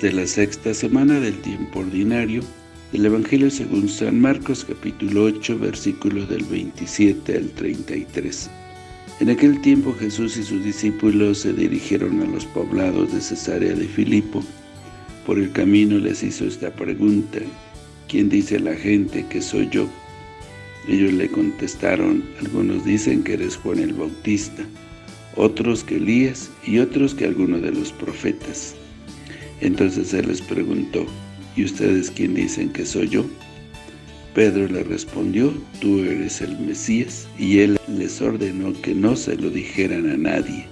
De la sexta semana del tiempo ordinario del Evangelio según San Marcos capítulo 8 versículos del 27 al 33. En aquel tiempo Jesús y sus discípulos se dirigieron a los poblados de Cesarea de Filipo. Por el camino les hizo esta pregunta, ¿quién dice la gente que soy yo? Ellos le contestaron, algunos dicen que eres Juan el Bautista, otros que Elías y otros que alguno de los profetas. Entonces él les preguntó, ¿y ustedes quién dicen que soy yo? Pedro le respondió, tú eres el Mesías, y él les ordenó que no se lo dijeran a nadie.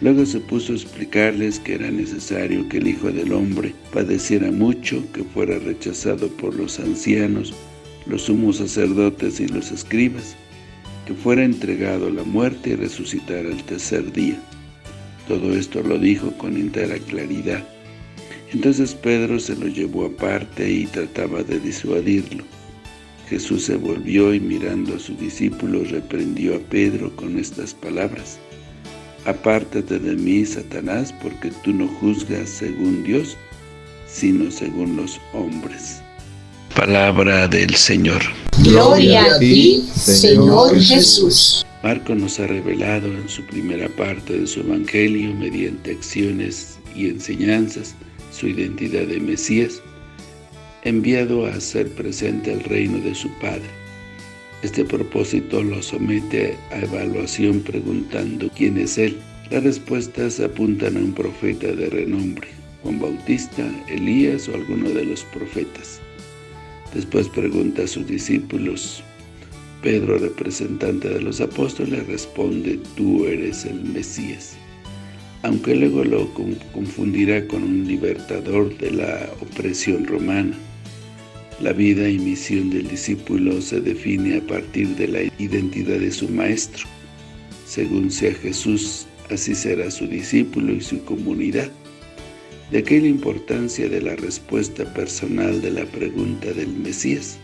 Luego se puso a explicarles que era necesario que el Hijo del Hombre padeciera mucho, que fuera rechazado por los ancianos, los sumos sacerdotes y los escribas, que fuera entregado a la muerte y resucitara al tercer día. Todo esto lo dijo con entera claridad. Entonces Pedro se lo llevó aparte y trataba de disuadirlo. Jesús se volvió y mirando a sus discípulos reprendió a Pedro con estas palabras. Apártate de mí, Satanás, porque tú no juzgas según Dios, sino según los hombres. Palabra del Señor. Gloria a ti, Señor Jesús. Marco nos ha revelado en su primera parte de su Evangelio, mediante acciones y enseñanzas, su identidad de Mesías, enviado a hacer presente el reino de su Padre. Este propósito lo somete a evaluación preguntando quién es Él. Las respuestas apuntan a un profeta de renombre, Juan Bautista, Elías o alguno de los profetas. Después pregunta a sus discípulos. Pedro, representante de los apóstoles, responde, tú eres el Mesías aunque luego lo confundirá con un libertador de la opresión romana. La vida y misión del discípulo se define a partir de la identidad de su maestro. Según sea Jesús, así será su discípulo y su comunidad. De aquí importancia de la respuesta personal de la pregunta del Mesías.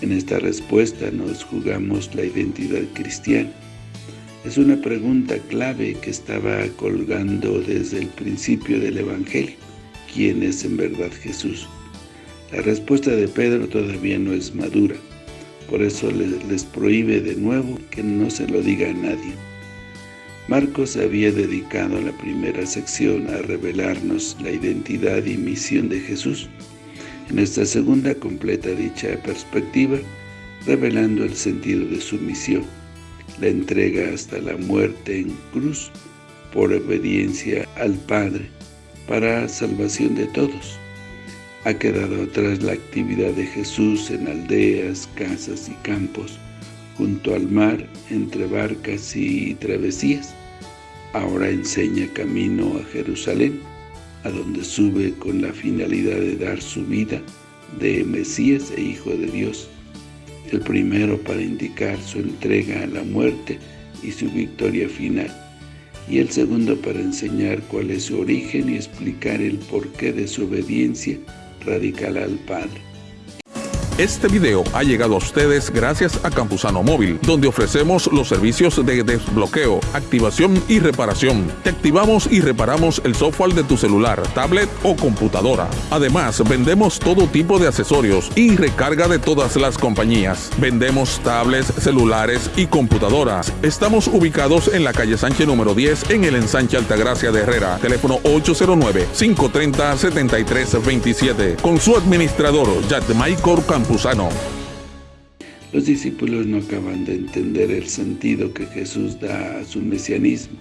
En esta respuesta nos jugamos la identidad cristiana es una pregunta clave que estaba colgando desde el principio del Evangelio. ¿Quién es en verdad Jesús? La respuesta de Pedro todavía no es madura, por eso les, prohíbe de nuevo que no se lo diga a nadie. Marcos había dedicado la primera sección a revelarnos la identidad y misión de Jesús. En esta segunda completa dicha perspectiva, revelando el sentido de su misión la entrega hasta la muerte en cruz por obediencia al Padre para salvación de todos. Ha quedado atrás la actividad de Jesús en aldeas, casas y campos, junto al mar, entre barcas y travesías. Ahora enseña camino a Jerusalén, a donde sube con la finalidad de dar su vida de Mesías e Hijo de Dios el primero para indicar su entrega a la muerte y su victoria final, y el segundo para enseñar cuál es su origen y explicar el porqué de su obediencia radical al Padre. Este video ha llegado a ustedes gracias a Campusano Móvil, donde ofrecemos los servicios de desbloqueo, activación y reparación. Te activamos y reparamos el software de tu celular, tablet o computadora. Además, vendemos todo tipo de accesorios y recarga de todas las compañías. Vendemos tablets, celulares y computadoras. Estamos ubicados en la calle Sánchez número 10 en el ensanche Altagracia de Herrera. Teléfono 809-530-7327. Con su administrador, Michael Los discípulos no acaban de entender el sentido que Jesús da a su mesianismo.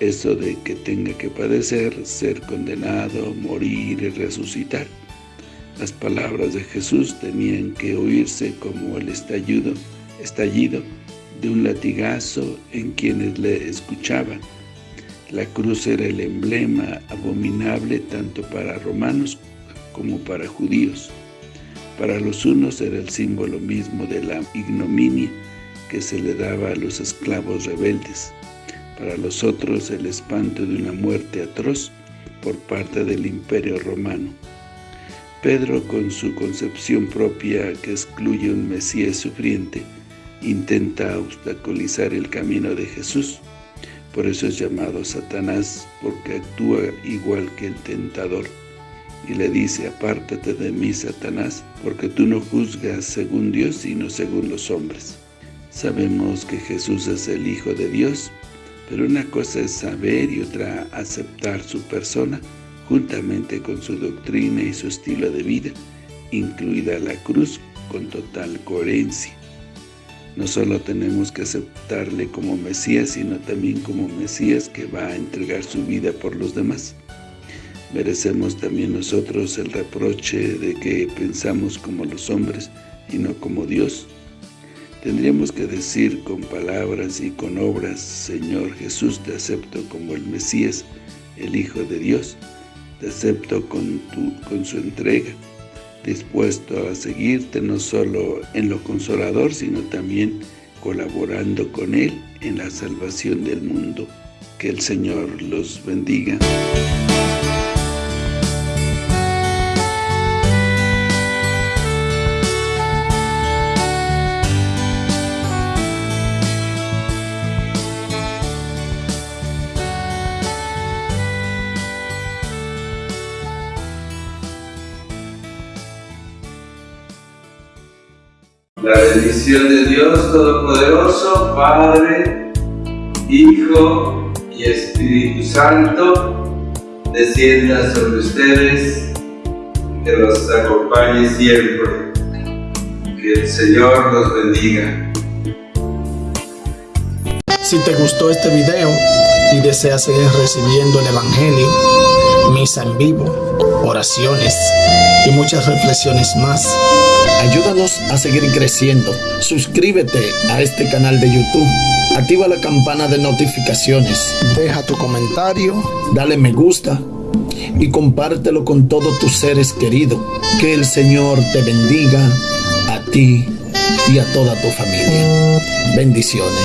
Eso de que tenga que padecer, ser condenado, morir y resucitar. Las palabras de Jesús tenían que oírse como el estallido, estallido de un latigazo en quienes le escuchaban. La cruz era el emblema abominable tanto para romanos como para judíos. Para los unos era el símbolo mismo de la ignominia que se le daba a los esclavos rebeldes. Para los otros el espanto de una muerte atroz por parte del imperio romano. Pedro, con su concepción propia que excluye un Mesías sufriente, intenta obstaculizar el camino de Jesús, Por eso es llamado Satanás, porque actúa igual que el tentador. Y le dice, apártate de mí, Satanás, porque tú no juzgas según Dios, sino según los hombres. Sabemos que Jesús es el Hijo de Dios, pero una cosa es saber y otra aceptar su persona, juntamente con su doctrina y su estilo de vida, incluida la cruz, con total coherencia. No solo tenemos que aceptarle como Mesías, sino también como Mesías que va a entregar su vida por los demás. Merecemos también nosotros el reproche de que pensamos como los hombres y no como Dios. Tendríamos que decir con palabras y con obras, Señor Jesús, te acepto como el Mesías, el Hijo de Dios, te acepto con, su entrega, dispuesto a seguirte no solo en lo consolador, sino también colaborando con Él en la salvación del mundo. Que el Señor los bendiga. La bendición de Dios Todopoderoso, Padre, Hijo y Espíritu Santo, descienda sobre ustedes, que los acompañe siempre. Que el Señor los bendiga. Si te gustó este video y deseas seguir recibiendo el Evangelio, misa en vivo, oraciones y muchas reflexiones más, Ayúdanos a seguir creciendo. Suscríbete a este canal de YouTube. Activa la campana de notificaciones. Deja tu comentario. Dale me gusta. Y compártelo con todos tus seres queridos. Que el Señor te bendiga a ti y a toda tu familia. Bendiciones.